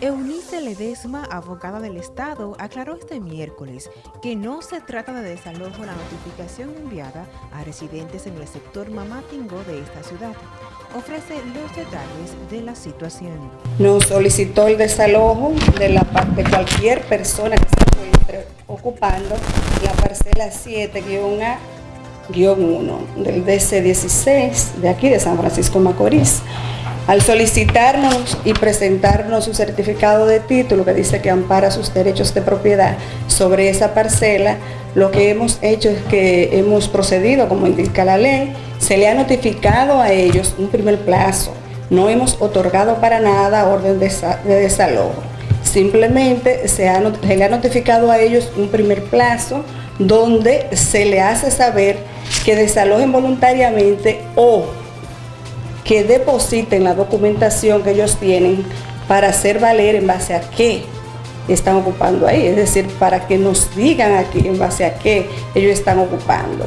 Eunice Ledesma, abogada del Estado, aclaró este miércoles que no se trata de desalojo la notificación enviada a residentes en el sector Mamatingo de esta ciudad. Ofrece los detalles de la situación. Nos solicitó el desalojo de, la, de cualquier persona que se encuentre ocupando la parcela 7-A-1 del DC-16 de aquí de San Francisco Macorís. Al solicitarnos y presentarnos su certificado de título que dice que ampara sus derechos de propiedad sobre esa parcela, lo que hemos hecho es que hemos procedido como indica la ley, se le ha notificado a ellos un primer plazo, no hemos otorgado para nada orden de, desalojo, simplemente se, se le ha notificado a ellos un primer plazo donde se le hace saber que desalojen voluntariamente o que depositen la documentación que ellos tienen para hacer valer en base a qué están ocupando ahí, es decir, para que nos digan aquí en base a qué ellos están ocupando.